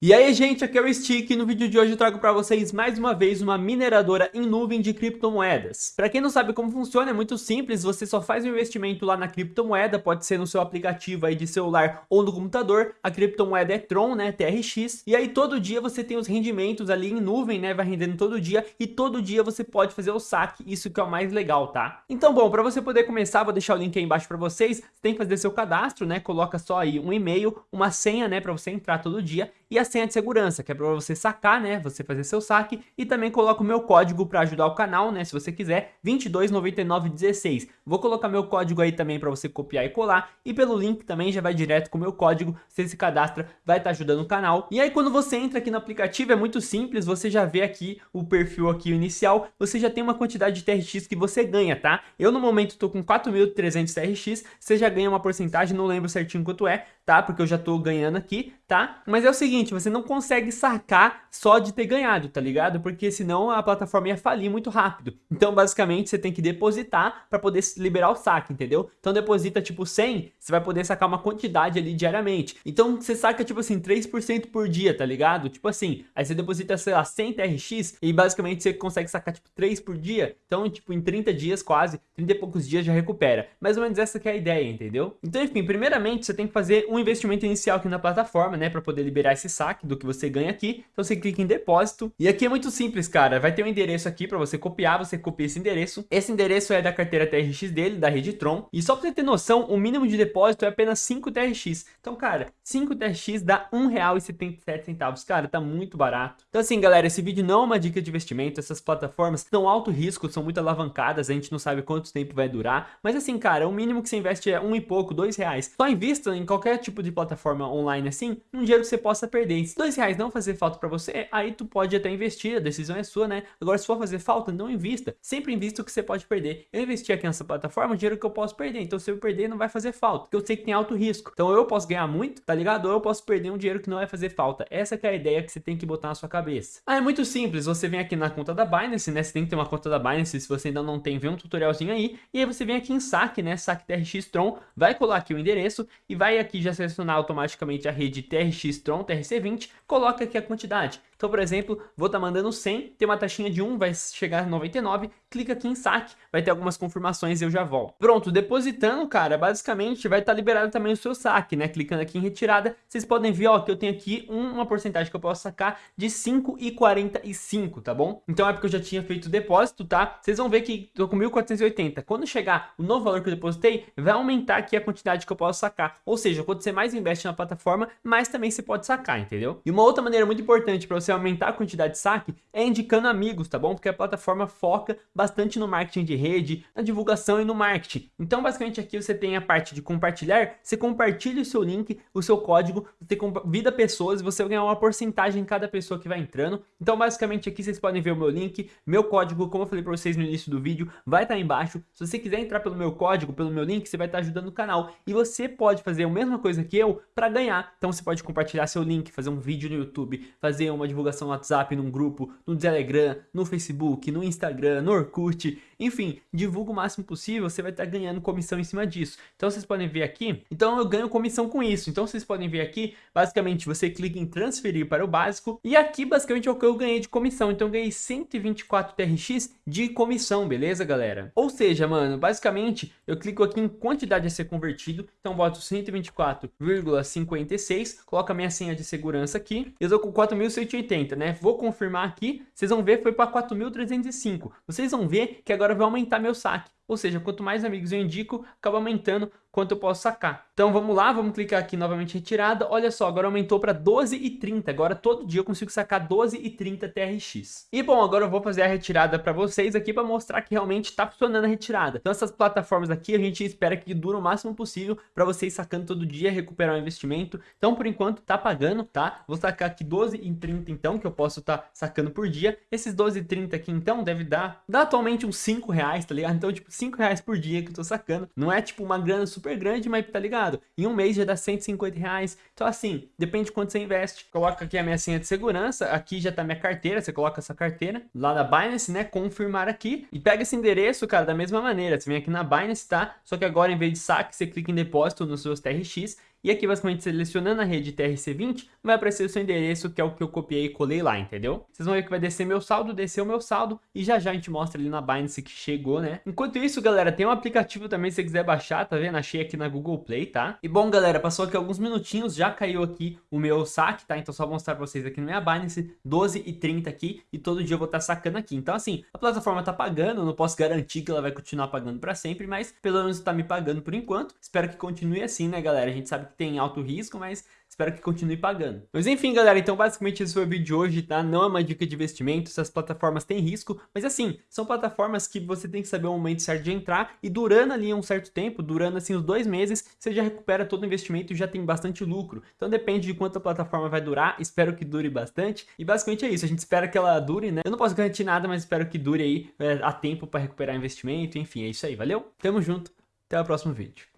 E aí gente, aqui é o Stick e no vídeo de hoje eu trago para vocês mais uma vez uma mineradora em nuvem de criptomoedas. Para quem não sabe como funciona, é muito simples, você só faz um investimento lá na criptomoeda, pode ser no seu aplicativo aí de celular ou no computador, a criptomoeda é Tron, né, TRX, e aí todo dia você tem os rendimentos ali em nuvem, né, vai rendendo todo dia, e todo dia você pode fazer o saque, isso que é o mais legal, tá? Então bom, para você poder começar, vou deixar o link aí embaixo para vocês, você tem que fazer seu cadastro, né, coloca só aí um e-mail, uma senha, né, para você entrar todo dia, e a senha de segurança, que é para você sacar, né, você fazer seu saque, e também coloco o meu código para ajudar o canal, né, se você quiser, 229916. Vou colocar meu código aí também para você copiar e colar, e pelo link também já vai direto com o meu código, você se cadastra, vai estar tá ajudando o canal. E aí quando você entra aqui no aplicativo é muito simples, você já vê aqui o perfil aqui inicial, você já tem uma quantidade de TRX que você ganha, tá? Eu no momento estou com 4.300 TRX, você já ganha uma porcentagem, não lembro certinho quanto é, tá? Porque eu já estou ganhando aqui, tá? Mas é o seguinte, você não consegue sacar só de ter ganhado, tá ligado? Porque senão a plataforma ia falir muito rápido. Então, basicamente, você tem que depositar para poder liberar o saque, entendeu? Então, deposita tipo 100, você vai poder sacar uma quantidade ali diariamente. Então, você saca tipo assim, 3% por dia, tá ligado? Tipo assim, aí você deposita, sei lá, 100 TRX e basicamente você consegue sacar tipo 3 por dia. Então, tipo, em 30 dias quase, 30 e poucos dias já recupera. Mais ou menos essa que é a ideia, entendeu? Então, enfim, primeiramente, você tem que fazer um investimento inicial aqui na plataforma, né, para poder liberar esse saque do que você ganha aqui. Então você clica em depósito e aqui é muito simples, cara. Vai ter um endereço aqui para você copiar, você copia esse endereço. Esse endereço é da carteira TRX dele, da rede Tron. E só para você ter noção, o mínimo de depósito é apenas 5 TRX. Então, cara, 5 TRX dá R$ 1,77. Cara, tá muito barato. Então assim, galera, esse vídeo não é uma dica de investimento. Essas plataformas são alto risco, são muito alavancadas. A gente não sabe quanto tempo vai durar. Mas assim, cara, o mínimo que você investe é um e pouco, dois reais. Só invista em qualquer tipo de plataforma online assim, um dinheiro que você possa perder. Se dois reais não fazer falta para você, aí tu pode até investir, a decisão é sua, né? Agora, se for fazer falta, não invista. Sempre invista o que você pode perder. Eu investi aqui nessa plataforma, o dinheiro que eu posso perder. Então, se eu perder, não vai fazer falta, porque eu sei que tem alto risco. Então, eu posso ganhar muito, tá ligado? Ou eu posso perder um dinheiro que não vai fazer falta. Essa é a ideia que você tem que botar na sua cabeça. Ah, é muito simples. Você vem aqui na conta da Binance, né? Você tem que ter uma conta da Binance. Se você ainda não tem, vê um tutorialzinho aí. E aí você vem aqui em saque, né? Saque TRX Tron. Vai colar aqui o endereço e vai aqui já selecionar automaticamente a rede TRX Tron, TRC20. Coloca aqui a quantidade. Então, por exemplo, vou estar tá mandando 100, tem uma taxinha de 1, vai chegar a 99, clica aqui em saque, vai ter algumas confirmações e eu já volto. Pronto, depositando, cara, basicamente vai estar tá liberado também o seu saque, né? Clicando aqui em retirada, vocês podem ver, ó, que eu tenho aqui uma porcentagem que eu posso sacar de 5,45, tá bom? Então é porque eu já tinha feito o depósito, tá? Vocês vão ver que tô com 1.480. Quando chegar o novo valor que eu depositei, vai aumentar aqui a quantidade que eu posso sacar. Ou seja, quando você mais investe na plataforma, mais também você pode sacar, entendeu? E uma outra maneira muito importante para você você aumentar a quantidade de saque é indicando amigos, tá bom? Porque a plataforma foca bastante no marketing de rede, na divulgação e no marketing. Então, basicamente aqui você tem a parte de compartilhar, você compartilha o seu link, o seu código, você convida pessoas e você vai ganhar uma porcentagem em cada pessoa que vai entrando. Então, basicamente aqui vocês podem ver o meu link, meu código, como eu falei para vocês no início do vídeo, vai estar tá embaixo. Se você quiser entrar pelo meu código, pelo meu link, você vai estar tá ajudando o canal. E você pode fazer a mesma coisa que eu para ganhar. Então, você pode compartilhar seu link, fazer um vídeo no YouTube, fazer uma divulgação divulgação no WhatsApp, num grupo, no Telegram, no Facebook, no Instagram, no Orkut, enfim, divulga o máximo possível, você vai estar ganhando comissão em cima disso. Então vocês podem ver aqui, então eu ganho comissão com isso. Então vocês podem ver aqui, basicamente você clica em transferir para o básico e aqui basicamente é o que eu ganhei de comissão. Então eu ganhei 124 TRX de comissão, beleza galera? Ou seja, mano, basicamente eu clico aqui em quantidade a ser convertido, então boto 124,56, coloco a minha senha de segurança aqui, eu estou com 4.180 180, né? Vou confirmar aqui, vocês vão ver foi para 4.305. Vocês vão ver que agora vai aumentar meu saque. Ou seja, quanto mais amigos eu indico, acaba aumentando quanto eu posso sacar. Então vamos lá, vamos clicar aqui novamente retirada. Olha só, agora aumentou para 12,30. Agora todo dia eu consigo sacar 12,30 TRX. E bom, agora eu vou fazer a retirada para vocês aqui para mostrar que realmente está funcionando a retirada. Então essas plataformas aqui a gente espera que durem o máximo possível para vocês sacando todo dia, recuperar o investimento. Então por enquanto tá pagando, tá? Vou sacar aqui 12,30 então, que eu posso estar tá sacando por dia. Esses 12,30 aqui então deve dar, dá atualmente uns 5 reais, tá ligado? Então tipo 5 reais por dia que eu tô sacando. Não é tipo uma grana super grande, mas tá ligado? Em um mês já dá 150 reais. Então assim, depende de quanto você investe. Coloca aqui a minha senha de segurança. Aqui já tá minha carteira. Você coloca essa carteira lá da Binance, né? Confirmar aqui. E pega esse endereço, cara, da mesma maneira. Você vem aqui na Binance, tá? Só que agora em vez de saque, você clica em depósito nos seus TRX e aqui basicamente selecionando a rede TRC20, vai aparecer o seu endereço, que é o que eu copiei e colei lá, entendeu? Vocês vão ver que vai descer meu saldo, desceu meu saldo, e já já a gente mostra ali na Binance que chegou, né? Enquanto isso, galera, tem um aplicativo também se você quiser baixar, tá vendo? Achei aqui na Google Play, tá? E bom, galera, passou aqui alguns minutinhos, já caiu aqui o meu saque, tá? Então só vou mostrar pra vocês aqui no minha Binance, 12 e 30 aqui, e todo dia eu vou estar tá sacando aqui. Então assim, a plataforma tá pagando, não posso garantir que ela vai continuar pagando pra sempre, mas pelo menos tá me pagando por enquanto. Espero que continue assim, né, galera? A gente sabe que tem alto risco, mas espero que continue pagando. Mas enfim, galera, então basicamente esse foi o vídeo de hoje, tá? Não é uma dica de investimento, essas plataformas têm risco, mas assim, são plataformas que você tem que saber o momento certo de entrar e durando ali um certo tempo, durando assim os dois meses, você já recupera todo o investimento e já tem bastante lucro. Então depende de quanto a plataforma vai durar, espero que dure bastante. E basicamente é isso, a gente espera que ela dure, né? Eu não posso garantir nada, mas espero que dure aí é, a tempo para recuperar investimento, enfim, é isso aí, valeu? Tamo junto, até o próximo vídeo.